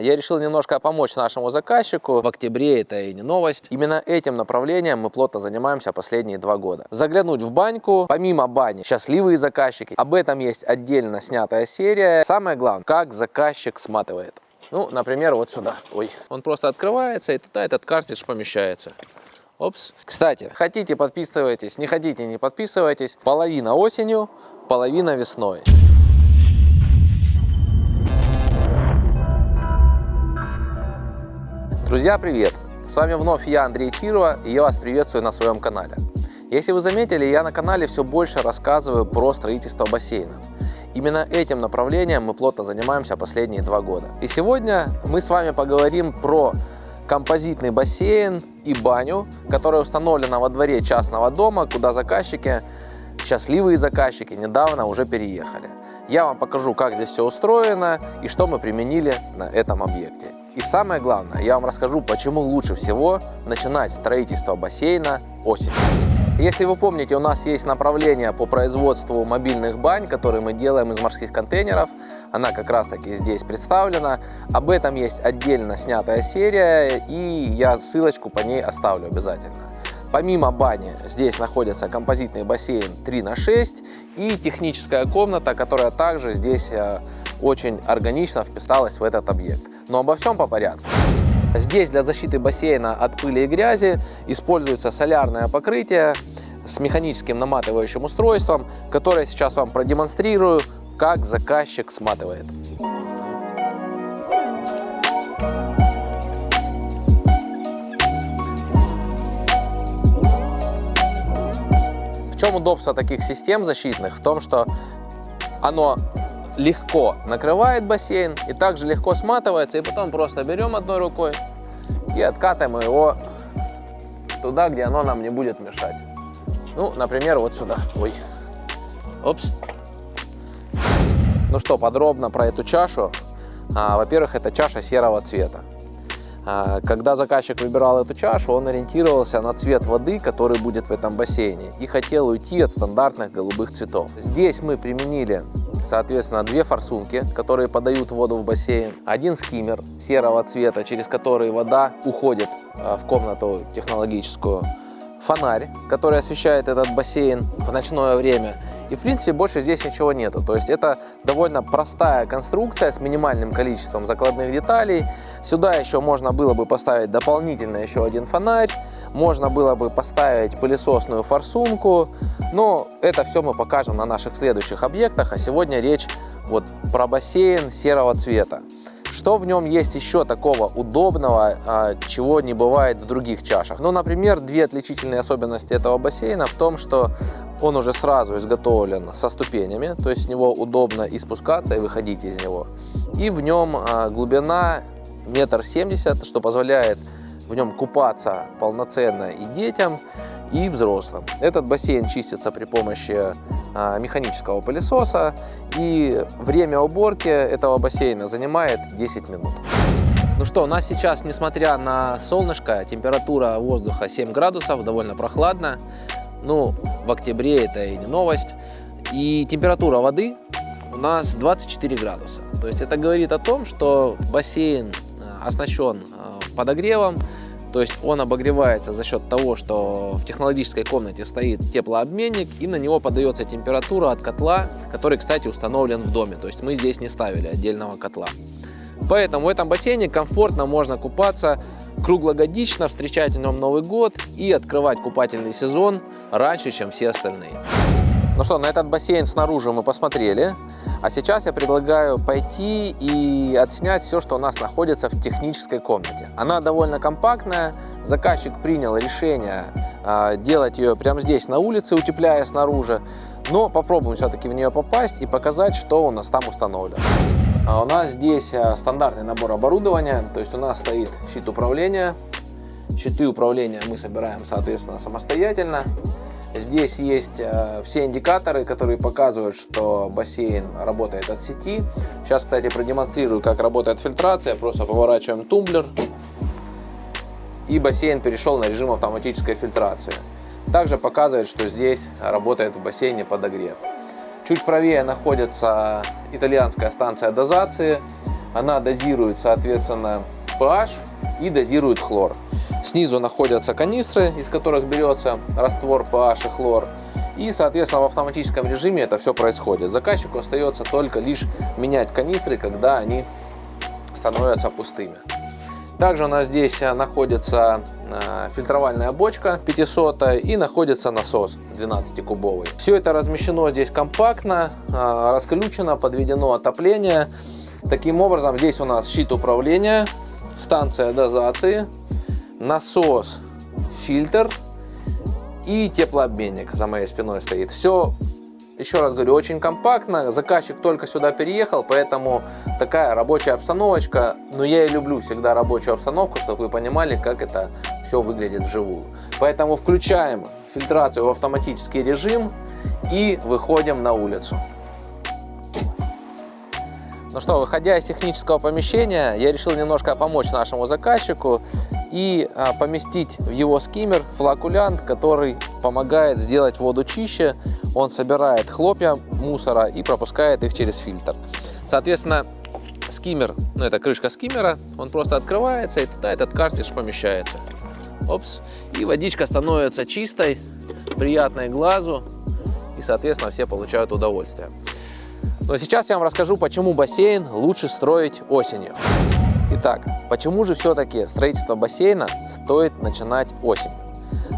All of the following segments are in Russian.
Я решил немножко помочь нашему заказчику. В октябре это и не новость. Именно этим направлением мы плотно занимаемся последние два года. Заглянуть в баньку. Помимо бани, счастливые заказчики. Об этом есть отдельно снятая серия. Самое главное, как заказчик сматывает. Ну, например, вот сюда. Ой, он просто открывается, и туда этот картридж помещается. Опс. Кстати, хотите подписывайтесь, не хотите не подписывайтесь. Половина осенью, половина весной. Друзья, привет! С вами вновь я, Андрей Чирова, и я вас приветствую на своем канале. Если вы заметили, я на канале все больше рассказываю про строительство бассейна. Именно этим направлением мы плотно занимаемся последние два года. И сегодня мы с вами поговорим про композитный бассейн и баню, которая установлена во дворе частного дома, куда заказчики, счастливые заказчики, недавно уже переехали. Я вам покажу, как здесь все устроено и что мы применили на этом объекте. И самое главное, я вам расскажу, почему лучше всего начинать строительство бассейна осенью. Если вы помните, у нас есть направление по производству мобильных бань, которые мы делаем из морских контейнеров. Она как раз таки здесь представлена. Об этом есть отдельно снятая серия, и я ссылочку по ней оставлю обязательно. Помимо бани здесь находится композитный бассейн 3 на 6 и техническая комната, которая также здесь э, очень органично вписалась в этот объект. Но обо всем по порядку. Здесь для защиты бассейна от пыли и грязи используется солярное покрытие с механическим наматывающим устройством, которое сейчас вам продемонстрирую, как заказчик сматывает. В чем удобство таких систем защитных? В том, что оно легко накрывает бассейн и также легко сматывается. И потом просто берем одной рукой и откатываем его туда, где оно нам не будет мешать. Ну, например, вот сюда. Ой. Опс. Ну что, подробно про эту чашу. А, Во-первых, это чаша серого цвета. А, когда заказчик выбирал эту чашу, он ориентировался на цвет воды, который будет в этом бассейне, и хотел уйти от стандартных голубых цветов. Здесь мы применили соответственно, две форсунки, которые подают воду в бассейн, один скиммер серого цвета, через который вода уходит а, в комнату технологическую, фонарь, который освещает этот бассейн в ночное время. И, в принципе, больше здесь ничего нету. То есть это довольно простая конструкция с минимальным количеством закладных деталей. Сюда еще можно было бы поставить дополнительно еще один фонарь. Можно было бы поставить пылесосную форсунку. Но это все мы покажем на наших следующих объектах. А сегодня речь вот про бассейн серого цвета. Что в нем есть еще такого удобного, а, чего не бывает в других чашах? Ну, например, две отличительные особенности этого бассейна в том, что он уже сразу изготовлен со ступенями, то есть с него удобно и спускаться, и выходить из него. И в нем а, глубина метр семьдесят, что позволяет в нем купаться полноценно и детям, и взрослым. Этот бассейн чистится при помощи а, механического пылесоса, и время уборки этого бассейна занимает 10 минут. Ну что, у нас сейчас, несмотря на солнышко, температура воздуха 7 градусов, довольно прохладно. Ну, в октябре это и не новость. И температура воды у нас 24 градуса. То есть это говорит о том, что бассейн а, оснащен а, подогревом, то есть он обогревается за счет того, что в технологической комнате стоит теплообменник и на него подается температура от котла, который, кстати, установлен в доме. То есть мы здесь не ставили отдельного котла. Поэтому в этом бассейне комфортно можно купаться круглогодично, встречать в нем Новый год и открывать купательный сезон раньше, чем все остальные. Ну что, на этот бассейн снаружи мы посмотрели. А сейчас я предлагаю пойти и отснять все, что у нас находится в технической комнате. Она довольно компактная, заказчик принял решение э, делать ее прямо здесь на улице, утепляя снаружи. Но попробуем все-таки в нее попасть и показать, что у нас там установлено. А у нас здесь а, стандартный набор оборудования, то есть у нас стоит щит управления. Щиты управления мы собираем, соответственно, самостоятельно. Здесь есть э, все индикаторы, которые показывают, что бассейн работает от сети. Сейчас, кстати, продемонстрирую, как работает фильтрация. Просто поворачиваем тумблер. И бассейн перешел на режим автоматической фильтрации. Также показывает, что здесь работает в бассейне подогрев. Чуть правее находится итальянская станция дозации. Она дозирует, соответственно, pH и дозирует хлор. Снизу находятся канистры, из которых берется раствор pH и хлор. И, соответственно, в автоматическом режиме это все происходит. Заказчику остается только лишь менять канистры, когда они становятся пустыми. Также у нас здесь находится э, фильтровальная бочка 500 и находится насос 12-кубовый. Все это размещено здесь компактно, э, расключено, подведено отопление. Таким образом, здесь у нас щит управления, станция дозации, насос, фильтр и теплообменник за моей спиной стоит. Все еще раз говорю, очень компактно. Заказчик только сюда переехал, поэтому такая рабочая обстановочка. Но я и люблю всегда рабочую обстановку, чтобы вы понимали, как это все выглядит вживую. Поэтому включаем фильтрацию в автоматический режим и выходим на улицу. Ну что, выходя из технического помещения, я решил немножко помочь нашему заказчику и а, поместить в его скиммер флакулянт, который помогает сделать воду чище. Он собирает хлопья мусора и пропускает их через фильтр. Соответственно, скиммер, ну это крышка скиммера, он просто открывается и туда этот картридж помещается. Опс. И водичка становится чистой, приятной глазу и, соответственно, все получают удовольствие. Но сейчас я вам расскажу, почему бассейн лучше строить осенью. Итак, почему же все-таки строительство бассейна стоит начинать осенью?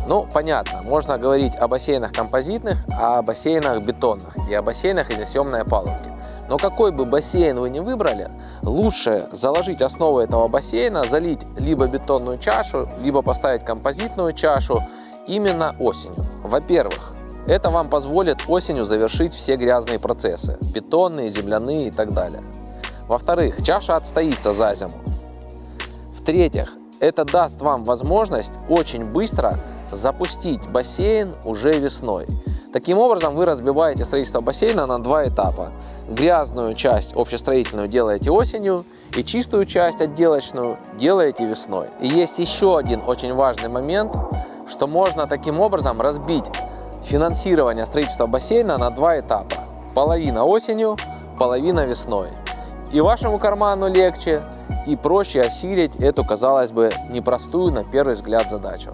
Ну, понятно, можно говорить о бассейнах композитных, о бассейнах бетонных и о бассейнах из несъемной опалубки. Но какой бы бассейн вы ни выбрали, лучше заложить основу этого бассейна, залить либо бетонную чашу, либо поставить композитную чашу именно осенью. Во-первых, это вам позволит осенью завершить все грязные процессы, бетонные, земляные и так далее. Во-вторых, чаша отстоится за зиму. В-третьих, это даст вам возможность очень быстро запустить бассейн уже весной. Таким образом, вы разбиваете строительство бассейна на два этапа. Грязную часть общестроительную делаете осенью и чистую часть отделочную делаете весной. И есть еще один очень важный момент, что можно таким образом разбить финансирование строительства бассейна на два этапа. Половина осенью, половина весной. И вашему карману легче, и проще осилить эту, казалось бы, непростую на первый взгляд задачу.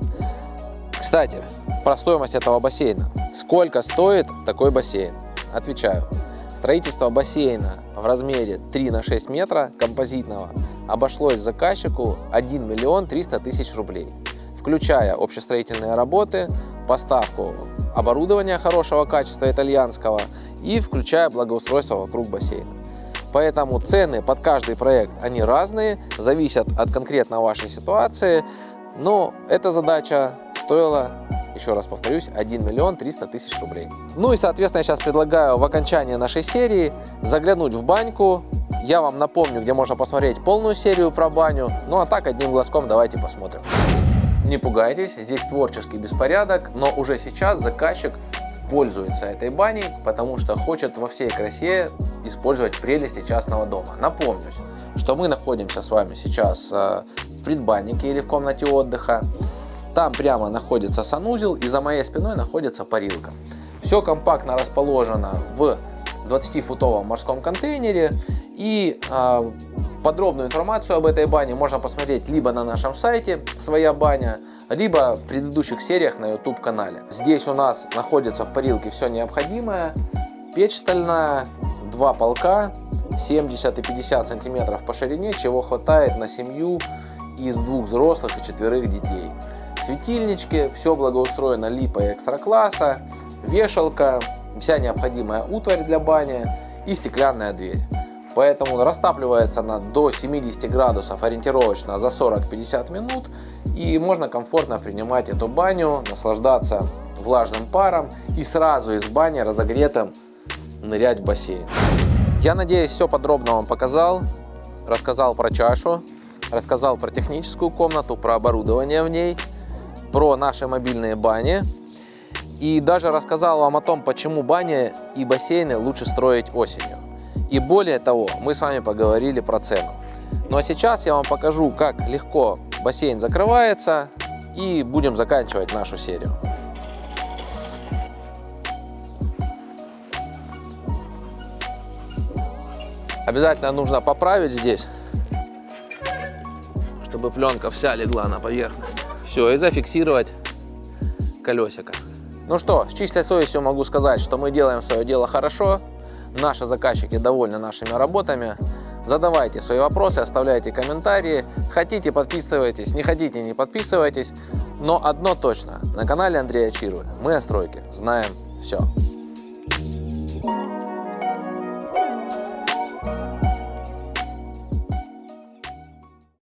Кстати, про стоимость этого бассейна. Сколько стоит такой бассейн? Отвечаю. Строительство бассейна в размере 3 на 6 метра композитного обошлось заказчику 1 миллион 300 тысяч рублей, включая общестроительные работы, поставку оборудования хорошего качества итальянского и включая благоустройство вокруг бассейна. Поэтому цены под каждый проект, они разные, зависят от конкретно вашей ситуации, но эта задача стоила, еще раз повторюсь, 1 миллион 300 тысяч рублей. Ну и, соответственно, я сейчас предлагаю в окончании нашей серии заглянуть в баньку. Я вам напомню, где можно посмотреть полную серию про баню. Ну а так, одним глазком давайте посмотрим. Не пугайтесь, здесь творческий беспорядок, но уже сейчас заказчик пользуется этой баней, потому что хочет во всей красе использовать прелести частного дома. Напомню, что мы находимся с вами сейчас э, в предбаннике или в комнате отдыха. Там прямо находится санузел и за моей спиной находится парилка. Все компактно расположено в 20-футовом морском контейнере и э, Подробную информацию об этой бане можно посмотреть либо на нашем сайте «Своя баня», либо в предыдущих сериях на YouTube канале. Здесь у нас находится в парилке все необходимое. Печь стальная, два полка, 70 и 50 сантиметров по ширине, чего хватает на семью из двух взрослых и четверых детей. Светильнички, все благоустроено липой экстра класса, вешалка, вся необходимая утварь для бани и стеклянная дверь. Поэтому растапливается она до 70 градусов ориентировочно за 40-50 минут. И можно комфортно принимать эту баню, наслаждаться влажным паром и сразу из бани разогретым нырять в бассейн. Я надеюсь, все подробно вам показал. Рассказал про чашу, рассказал про техническую комнату, про оборудование в ней, про наши мобильные бани. И даже рассказал вам о том, почему бани и бассейны лучше строить осенью. И более того, мы с вами поговорили про цену. Ну а сейчас я вам покажу, как легко бассейн закрывается и будем заканчивать нашу серию. Обязательно нужно поправить здесь, чтобы пленка вся легла на поверхность. Все, и зафиксировать колесико. Ну что, с чистой совестью могу сказать, что мы делаем свое дело хорошо. Наши заказчики довольны нашими работами. Задавайте свои вопросы, оставляйте комментарии. Хотите, подписывайтесь, не хотите, не подписывайтесь. Но одно точно, на канале Андрея Чиру мы о стройке знаем все.